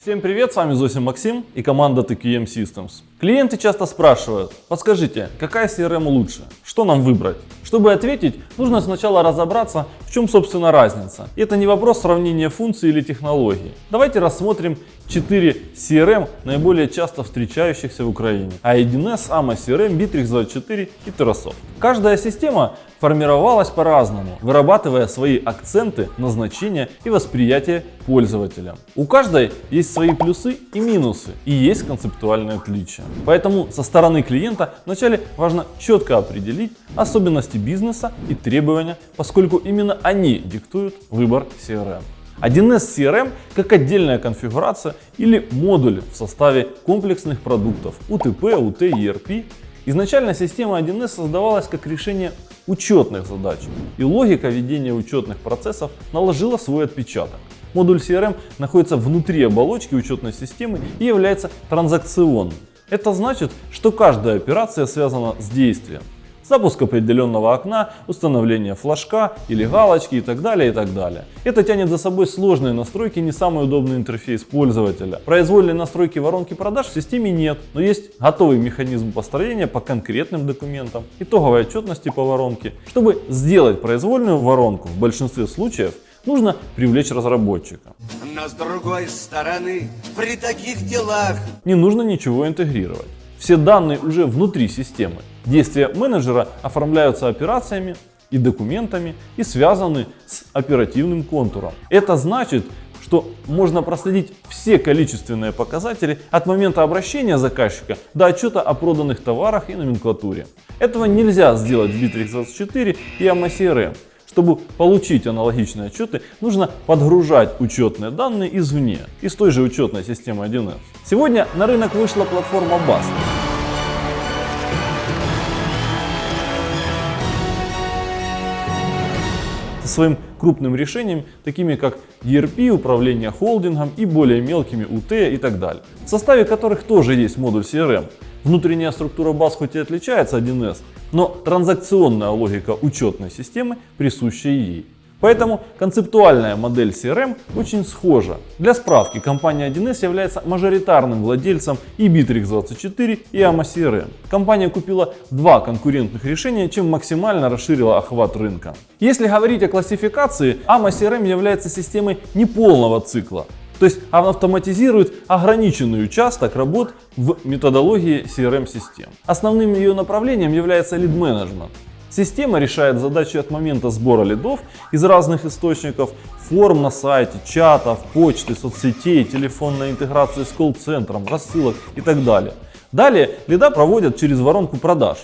Всем привет, с вами Зосим Максим и команда TQM Systems. Клиенты часто спрашивают, подскажите, какая CRM лучше, что нам выбрать? Чтобы ответить, нужно сначала разобраться, в чем собственно разница. И это не вопрос сравнения функций или технологий. Давайте рассмотрим 4 CRM, наиболее часто встречающихся в Украине. A1S, AMA CRM, Bittrex24 и Terrasoft. Каждая система формировалась по-разному, вырабатывая свои акценты, назначения и восприятие пользователя. У каждой есть свои плюсы и минусы, и есть концептуальные отличия. Поэтому со стороны клиента вначале важно четко определить особенности бизнеса и требования, поскольку именно они диктуют выбор CRM. 1С CRM как отдельная конфигурация или модуль в составе комплексных продуктов УТП, УТ, ERP. Изначально система 1С создавалась как решение учетных задач, и логика ведения учетных процессов наложила свой отпечаток. Модуль CRM находится внутри оболочки учетной системы и является транзакционным. Это значит, что каждая операция связана с действием. Запуск определенного окна, установление флажка или галочки и так далее и так далее. Это тянет за собой сложные настройки, не самый удобный интерфейс пользователя. Произвольной настройки воронки продаж в системе нет, но есть готовый механизм построения по конкретным документам, итоговой отчетности по воронке. Чтобы сделать произвольную воронку в большинстве случаев нужно привлечь разработчика. Но с другой стороны, при таких делах Не нужно ничего интегрировать. Все данные уже внутри системы. Действия менеджера оформляются операциями и документами и связаны с оперативным контуром. Это значит, что можно проследить все количественные показатели от момента обращения заказчика до отчета о проданных товарах и номенклатуре. Этого нельзя сделать в Bittrex24 и AMA CRM. Чтобы получить аналогичные отчеты, нужно подгружать учетные данные извне, из той же учетной системы 1С. Сегодня на рынок вышла платформа BAS. со своим крупным решением, такими как ERP, управление холдингом и более мелкими UT и так далее, в составе которых тоже есть модуль CRM. Внутренняя структура баз хоть и отличается 1С, но транзакционная логика учетной системы присуща ей. Поэтому концептуальная модель CRM очень схожа. Для справки, компания 1С является мажоритарным владельцем и Bittrex24 и AMA CRM. Компания купила два конкурентных решения, чем максимально расширила охват рынка. Если говорить о классификации, AMA CRM является системой неполного цикла. То есть она автоматизирует ограниченный участок работ в методологии CRM-систем. Основным ее направлением является лид-менеджмент. Система решает задачи от момента сбора лидов из разных источников, форм на сайте, чатов, почты, соцсетей, телефонной интеграции с колл-центром, рассылок и так далее. Далее лида проводят через воронку продаж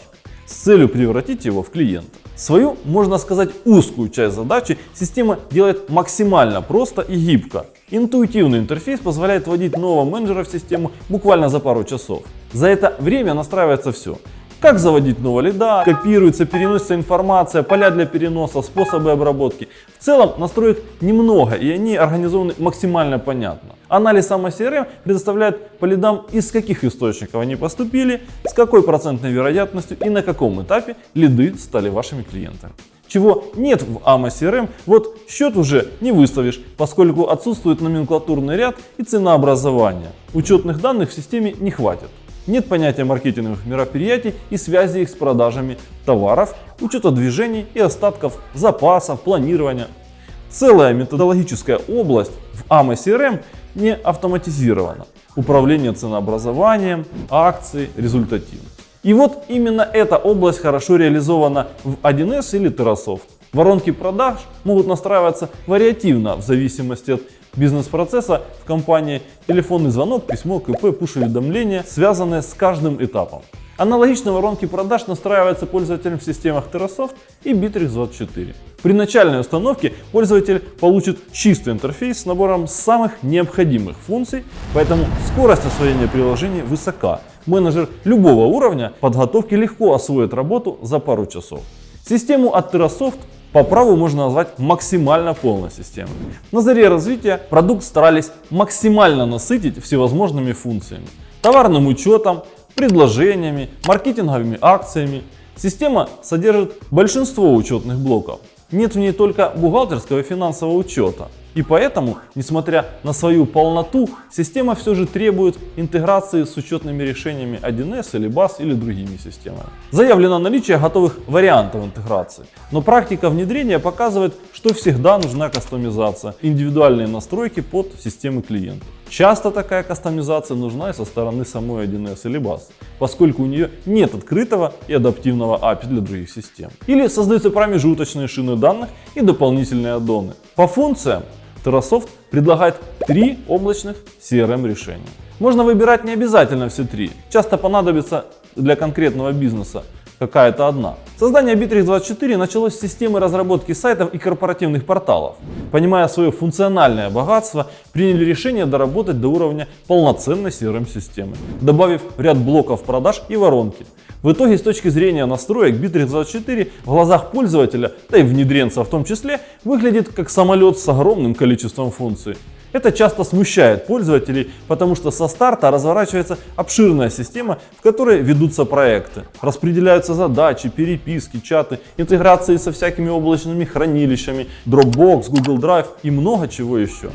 с целью превратить его в клиента. Свою, можно сказать, узкую часть задачи система делает максимально просто и гибко. Интуитивный интерфейс позволяет вводить нового менеджера в систему буквально за пару часов. За это время настраивается все. Как заводить нового лида, копируется, переносится информация, поля для переноса, способы обработки. В целом настроек немного и они организованы максимально понятно. Анализ сама CRM предоставляет по лидам из каких источников они поступили, с какой процентной вероятностью и на каком этапе лиды стали вашими клиентами. Чего нет в AMA CRM, вот счет уже не выставишь, поскольку отсутствует номенклатурный ряд и ценообразование. Учетных данных в системе не хватит. Нет понятия маркетинговых мероприятий и связи их с продажами товаров, учета движений и остатков, запасов, планирования. Целая методологическая область в AMA CRM не автоматизирована. Управление ценообразованием, акции, результативность. И вот именно эта область хорошо реализована в 1С или Terrasoft. Воронки продаж могут настраиваться вариативно в зависимости от бизнес-процесса в компании, телефонный звонок, письмо, КП, пуш-уведомления, связанные с каждым этапом. Аналогично воронки продаж настраиваются пользователем в системах Terrasoft и Bittrex24. При начальной установке пользователь получит чистый интерфейс с набором самых необходимых функций, поэтому скорость освоения приложения высока. Менеджер любого уровня подготовки легко освоит работу за пару часов. Систему от Terrasoft по праву можно назвать максимально полной системой. На заре развития продукт старались максимально насытить всевозможными функциями. Товарным учетом, предложениями, маркетинговыми акциями. Система содержит большинство учетных блоков. Нет в ней только бухгалтерского и финансового учета. И поэтому, несмотря на свою полноту, система все же требует интеграции с учетными решениями 1С или BAS или другими системами. Заявлено наличие готовых вариантов интеграции, но практика внедрения показывает, что всегда нужна кастомизация, индивидуальные настройки под системы клиента. Часто такая кастомизация нужна и со стороны самой 1С или BAS, поскольку у нее нет открытого и адаптивного API для других систем. Или создаются промежуточные шины данных и дополнительные аддоны. По функциям Terrasoft предлагает три облачных CRM решения. Можно выбирать не обязательно все три. Часто понадобится для конкретного бизнеса какая-то одна. Создание Bittrex24 началось с системы разработки сайтов и корпоративных порталов. Понимая свое функциональное богатство, приняли решение доработать до уровня полноценной CRM-системы, добавив ряд блоков продаж и воронки. В итоге, с точки зрения настроек, Bittrex24 в глазах пользователя, да и внедренца в том числе, выглядит как самолет с огромным количеством функций. Это часто смущает пользователей, потому что со старта разворачивается обширная система, в которой ведутся проекты. Распределяются задачи, переписки, чаты, интеграции со всякими облачными хранилищами, Dropbox, Google Drive и много чего еще.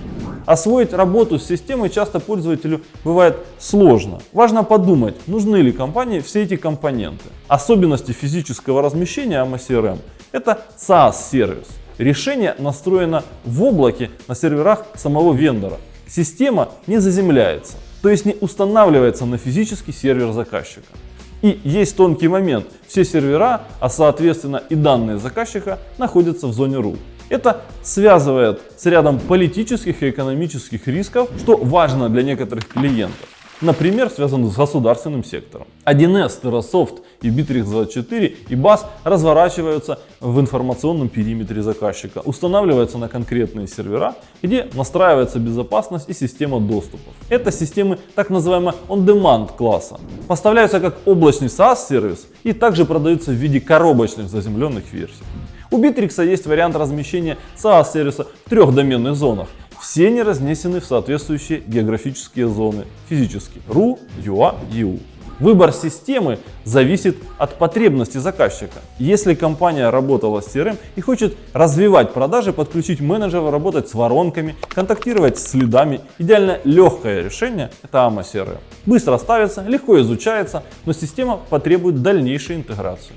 Освоить работу с системой часто пользователю бывает сложно. Важно подумать, нужны ли компании все эти компоненты. Особенности физического размещения AMA CRM – это SaaS-сервис. Решение настроено в облаке на серверах самого вендора. Система не заземляется, то есть не устанавливается на физический сервер заказчика. И есть тонкий момент. Все сервера, а соответственно и данные заказчика, находятся в зоне RU. Это связывает с рядом политических и экономических рисков, что важно для некоторых клиентов. Например, связан с государственным сектором. 1С, Terrasoft и Bittrex24 и BAS разворачиваются в информационном периметре заказчика, устанавливаются на конкретные сервера, где настраивается безопасность и система доступов. Это системы так называемого on-demand класса. Поставляются как облачный SaaS-сервис и также продаются в виде коробочных заземленных версий. У Bittrex есть вариант размещения SaaS-сервиса в трех доменных зонах все они разнесены в соответствующие географические зоны физически RU, UA, EU. Выбор системы зависит от потребностей заказчика. Если компания работала с CRM и хочет развивать продажи, подключить менеджера, работать с воронками, контактировать с следами, идеально легкое решение – это AMA CRM. Быстро ставится, легко изучается, но система потребует дальнейшей интеграции.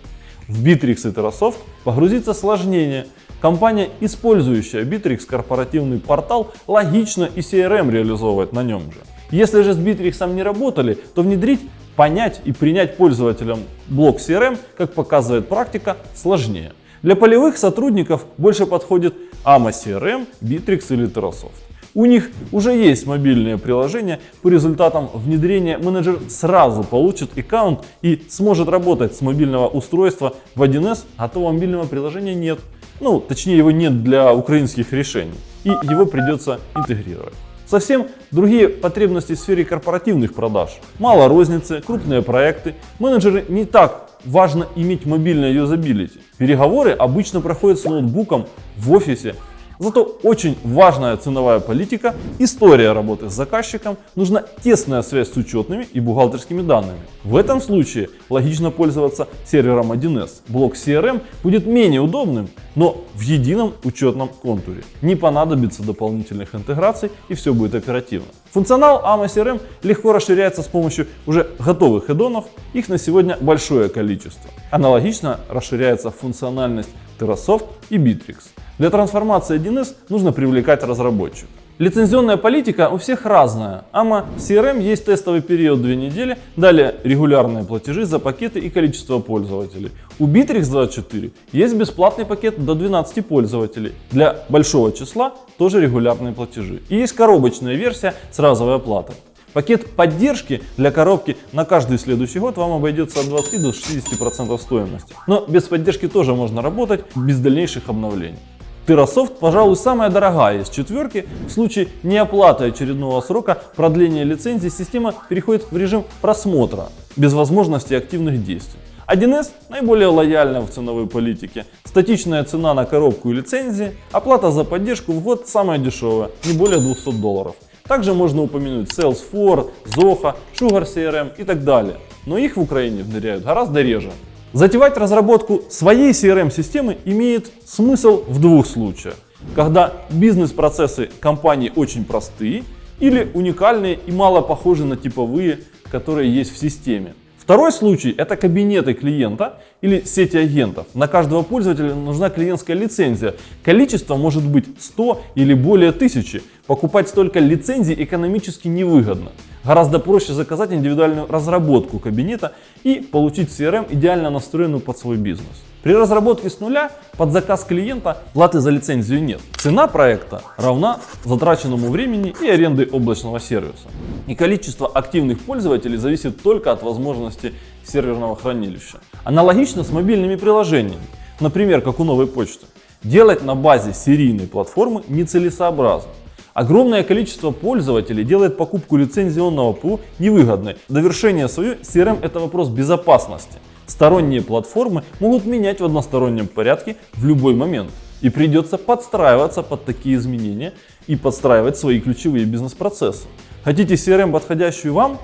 В Bittrex и Terrasoft погрузиться сложнее – Компания, использующая Bittrex корпоративный портал, логично и CRM реализовывает на нем же. Если же с Bittrex не работали, то внедрить, понять и принять пользователям блок CRM, как показывает практика, сложнее. Для полевых сотрудников больше подходит AMA CRM, Bittrex или Terrasoft. У них уже есть мобильное приложение, по результатам внедрения менеджер сразу получит аккаунт и сможет работать с мобильного устройства в 1С, а то мобильного приложения нет. Ну, точнее его нет для украинских решений. И его придется интегрировать. Совсем другие потребности в сфере корпоративных продаж. Мало розницы, крупные проекты. Менеджеры не так важно иметь мобильное юзабилити. Переговоры обычно проходят с ноутбуком в офисе Зато очень важная ценовая политика, история работы с заказчиком, нужна тесная связь с учетными и бухгалтерскими данными. В этом случае логично пользоваться сервером 1С. Блок CRM будет менее удобным, но в едином учетном контуре. Не понадобится дополнительных интеграций и все будет оперативно. Функционал AMA CRM легко расширяется с помощью уже готовых эдонов, их на сегодня большое количество. Аналогично расширяется функциональность Terrasoft и Bittrex. Для трансформации 1С нужно привлекать разработчика. Лицензионная политика у всех разная. AMA CRM есть тестовый период 2 недели, далее регулярные платежи за пакеты и количество пользователей. У Bittrex 24 есть бесплатный пакет до 12 пользователей. Для большого числа тоже регулярные платежи. И есть коробочная версия с разовой оплатой. Пакет поддержки для коробки на каждый следующий год вам обойдется от 20 до 60% стоимости. Но без поддержки тоже можно работать без дальнейших обновлений. Terrasoft, пожалуй, самая дорогая из четверки. В случае неоплаты очередного срока продления лицензии система переходит в режим просмотра, без возможности активных действий. 1С наиболее лояльна в ценовой политике. Статичная цена на коробку и лицензии, оплата за поддержку в год самая дешевая, не более 200 долларов. Также можно упомянуть Salesforce, Zoho, Sugar CRM и так далее. Но их в Украине внедряют гораздо реже. Затевать разработку своей CRM-системы имеет смысл в двух случаях. когда бизнес-процессы компании очень простые или уникальные и мало похожи на типовые, которые есть в системе. Второй случай – это кабинеты клиента или сети агентов. На каждого пользователя нужна клиентская лицензия. Количество может быть 100 или более тысячи. Покупать столько лицензий экономически невыгодно. Гораздо проще заказать индивидуальную разработку кабинета и получить CRM, идеально настроенную под свой бизнес. При разработке с нуля под заказ клиента платы за лицензию нет. Цена проекта равна затраченному времени и аренды облачного сервиса. И количество активных пользователей зависит только от возможности серверного хранилища. Аналогично с мобильными приложениями, например, как у новой почты. Делать на базе серийной платформы нецелесообразно. Огромное количество пользователей делает покупку лицензионного ПУ невыгодной. Довершение свое CRM это вопрос безопасности. Сторонние платформы могут менять в одностороннем порядке в любой момент. И придется подстраиваться под такие изменения и подстраивать свои ключевые бизнес-процессы. Хотите CRM, подходящую вам?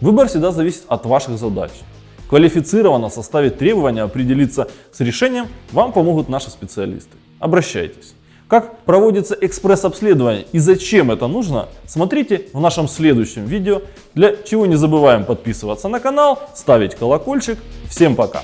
Выбор всегда зависит от ваших задач. Квалифицированно составить требования, определиться с решением вам помогут наши специалисты. Обращайтесь. Как проводится экспресс-обследование и зачем это нужно, смотрите в нашем следующем видео. Для чего не забываем подписываться на канал, ставить колокольчик. Всем пока!